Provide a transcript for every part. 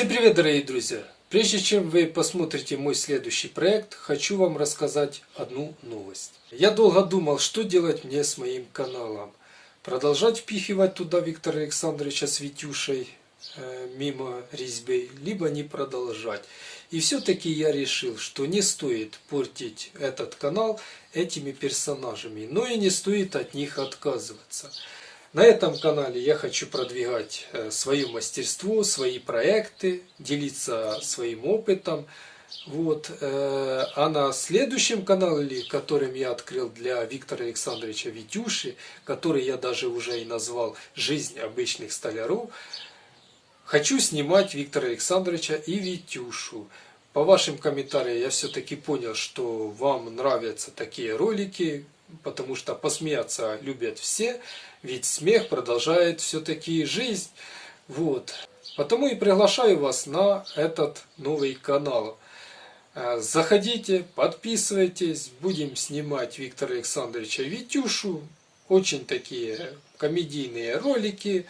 Всем привет, дорогие друзья! Прежде чем вы посмотрите мой следующий проект, хочу вам рассказать одну новость. Я долго думал, что делать мне с моим каналом. Продолжать впихивать туда Виктора Александровича с Витюшей э, мимо резьбы, либо не продолжать. И все-таки я решил, что не стоит портить этот канал этими персонажами, но и не стоит от них отказываться. На этом канале я хочу продвигать э, свое мастерство, свои проекты, делиться своим опытом. Вот. Э, а на следующем канале, которым я открыл для Виктора Александровича Витюши, который я даже уже и назвал «Жизнь обычных столяров», хочу снимать Виктора Александровича и Витюшу. По вашим комментариям я все-таки понял, что вам нравятся такие ролики, потому что посмеяться любят все, ведь смех продолжает все-таки жизнь. Вот. Потому и приглашаю вас на этот новый канал. Э, заходите, подписывайтесь, будем снимать Виктора Александровича Витюшу, очень такие комедийные ролики,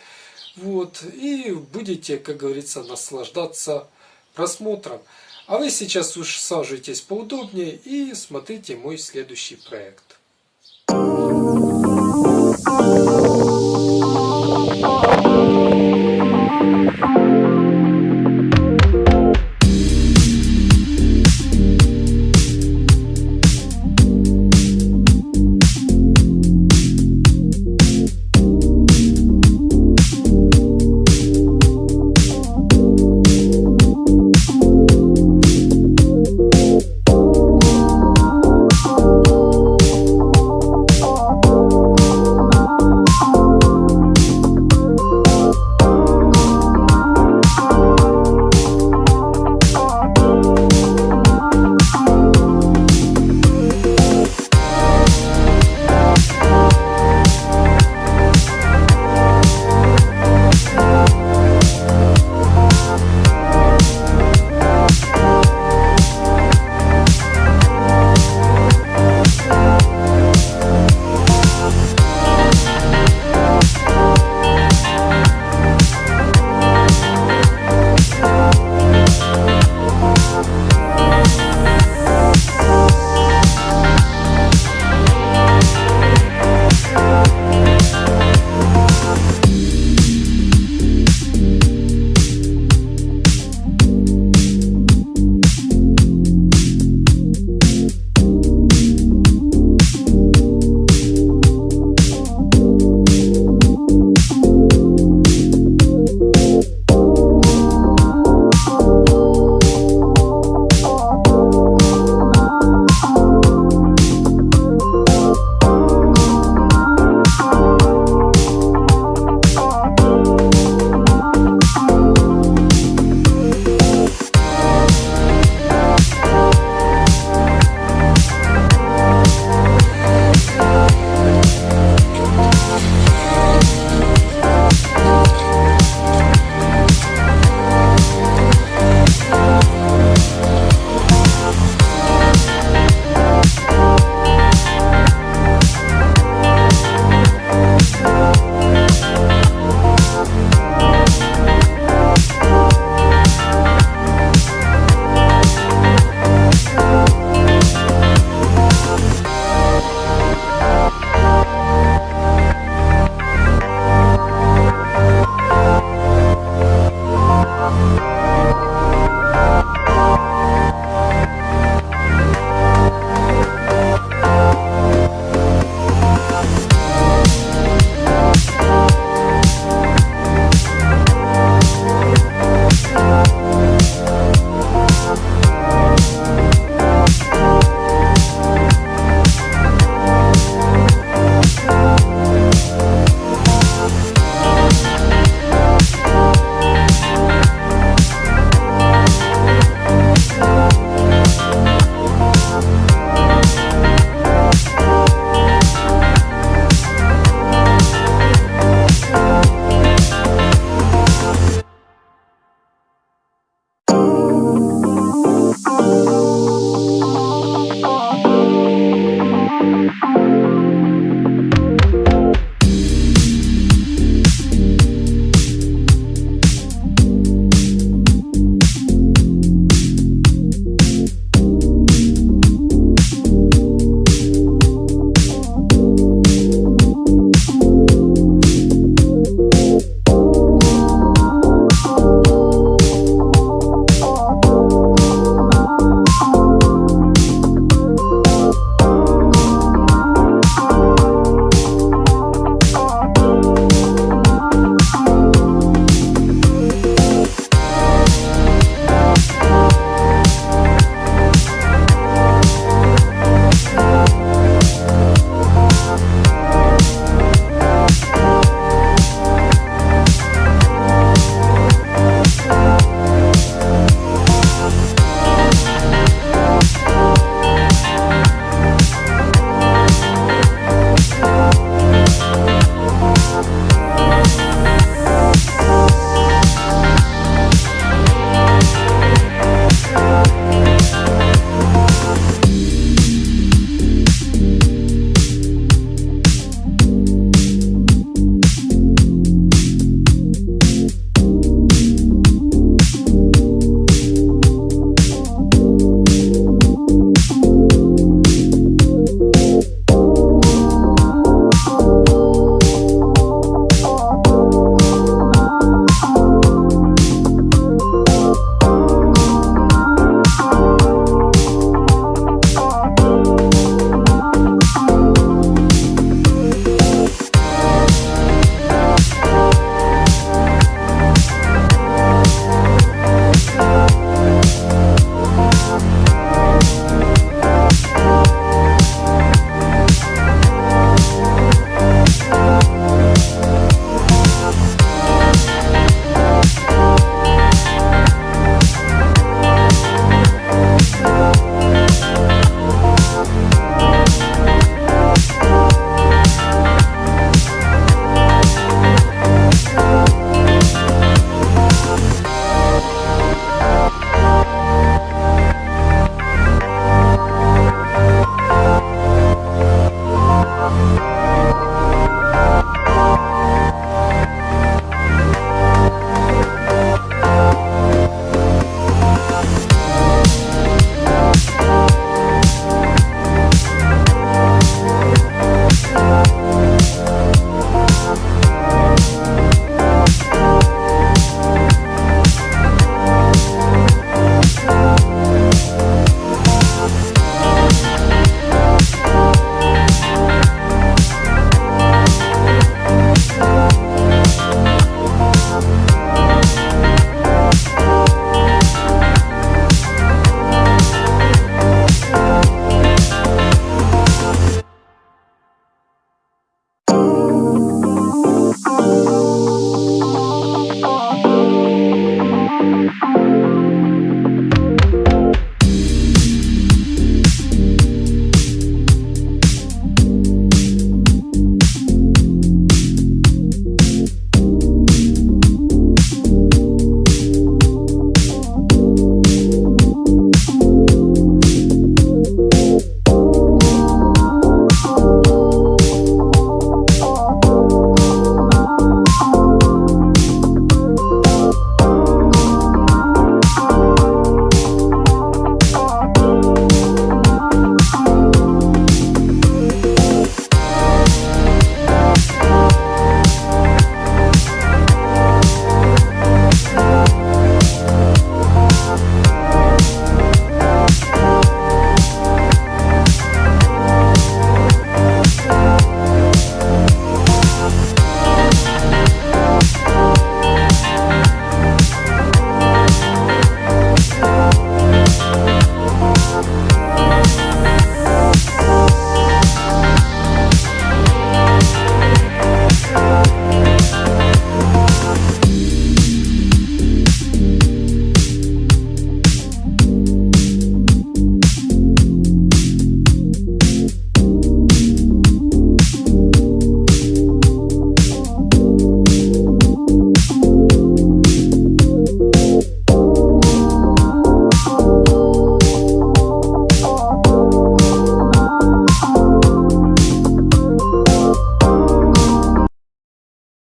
вот, и будете, как говорится, наслаждаться просмотром. А вы сейчас уж саживайтесь поудобнее и смотрите мой следующий проект. Thank you.